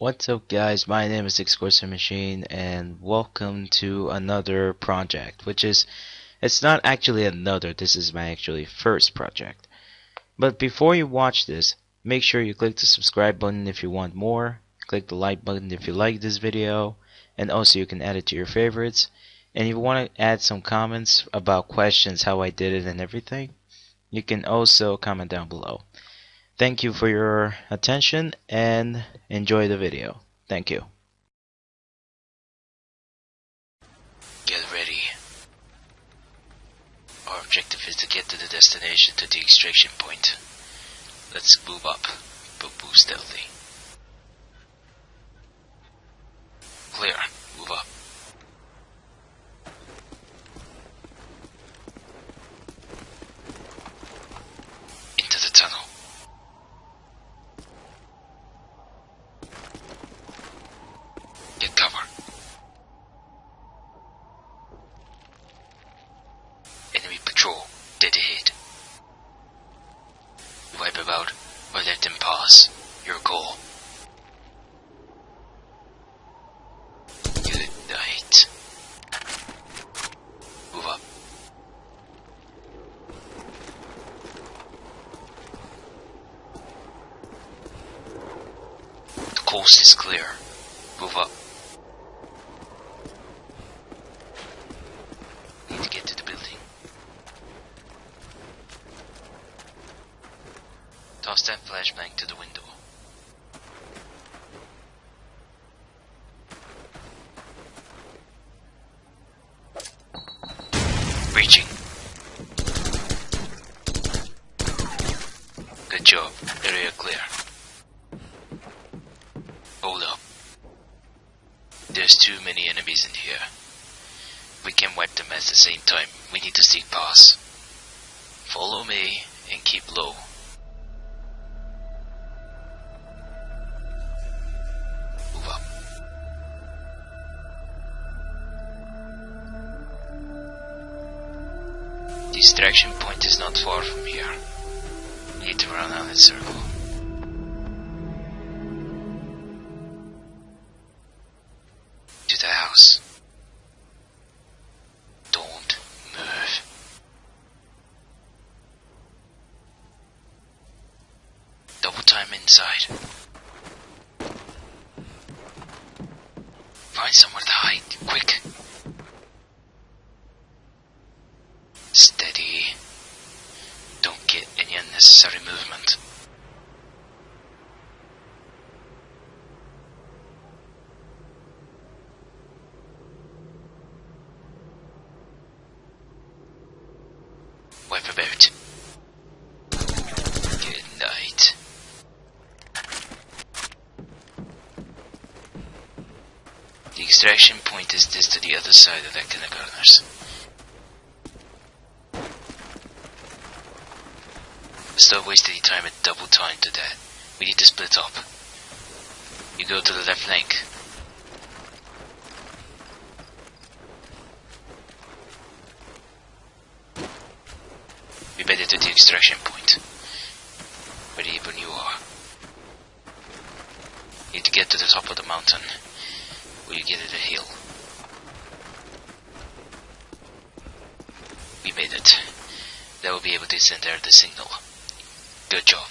What's up guys, my name is Exquisite Machine and welcome to another project which is, it's not actually another, this is my actually first project. But before you watch this, make sure you click the subscribe button if you want more, click the like button if you like this video, and also you can add it to your favorites. And if you want to add some comments about questions, how I did it and everything, you can also comment down below. Thank you for your attention and enjoy the video. Thank you. Get ready. Our objective is to get to the destination to the extraction point. Let's move up, but move stealthy. Clear. Move up. Into the tunnel. Get cover. Enemy patrol, dead ahead. Wipe about or let them pass. Your goal. Good night. Move up. The coast is clear. Move up. Need to get to the building. Toss that flashbang to the window. Reaching. Good job. Area clear. Hold up. There's too many enemies in here. We can wipe them at the same time. We need to seek pass. Follow me and keep low. Move up. The extraction point is not far from here. Need to run out in circle. Inside. Find somewhere to hide, quick. Steady. Don't get any unnecessary movement. Wipe about. Good night. The extraction point is this to the other side of that kindergartners. Stop wasting your time at double time to that. We need to split up. You go to the left flank. We better to the extraction point. Ready even you are. Need to get to the top of the mountain. Will you get to the hill? We made it. They will be able to send out the signal. Good job.